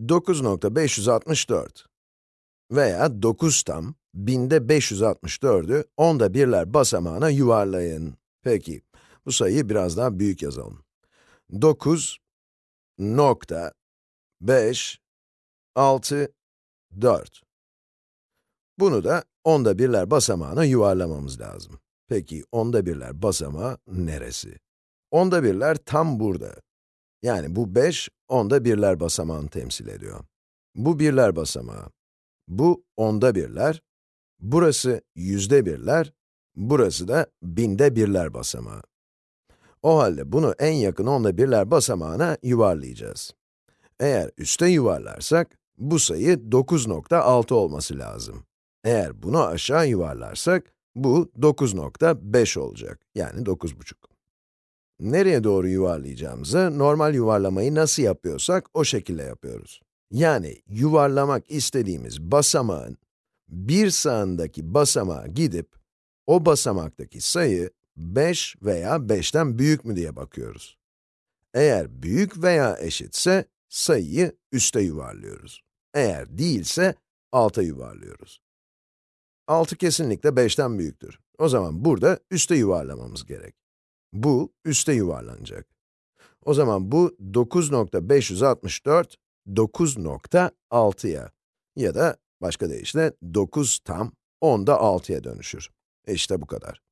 9.564 veya 9 tam, binde 564'ü onda birler basamağına yuvarlayın. Peki, bu sayıyı biraz daha büyük yazalım. 9 nokta 5 6 4 Bunu da onda birler basamağına yuvarlamamız lazım. Peki, onda birler basamağı neresi? Onda birler tam burada. Yani bu 5, onda birler basamağını temsil ediyor. Bu birler basamağı. Bu onda birler, burası yüzde birler, burası da binde birler basamağı. O halde bunu en yakın onda birler basamağına yuvarlayacağız. Eğer üste yuvarlarsak, bu sayı 9.6 olması lazım. Eğer bunu aşağı yuvarlarsak, bu 9.5 olacak, yani 9.5. Nereye doğru yuvarlayacağımızı, normal yuvarlamayı nasıl yapıyorsak, o şekilde yapıyoruz. Yani, yuvarlamak istediğimiz basamağın, bir sağındaki basamağa gidip, o basamaktaki sayı, 5 veya 5'ten büyük mü diye bakıyoruz. Eğer büyük veya eşitse, sayıyı üste yuvarlıyoruz. Eğer değilse, alta yuvarlıyoruz. 6 kesinlikle 5'ten büyüktür. O zaman burada üste yuvarlamamız gerek. Bu, üste yuvarlanacak. O zaman bu 9.564, 9.6'ya ya da başka deyişle 9 tam 10'da 6'ya dönüşür. İşte bu kadar.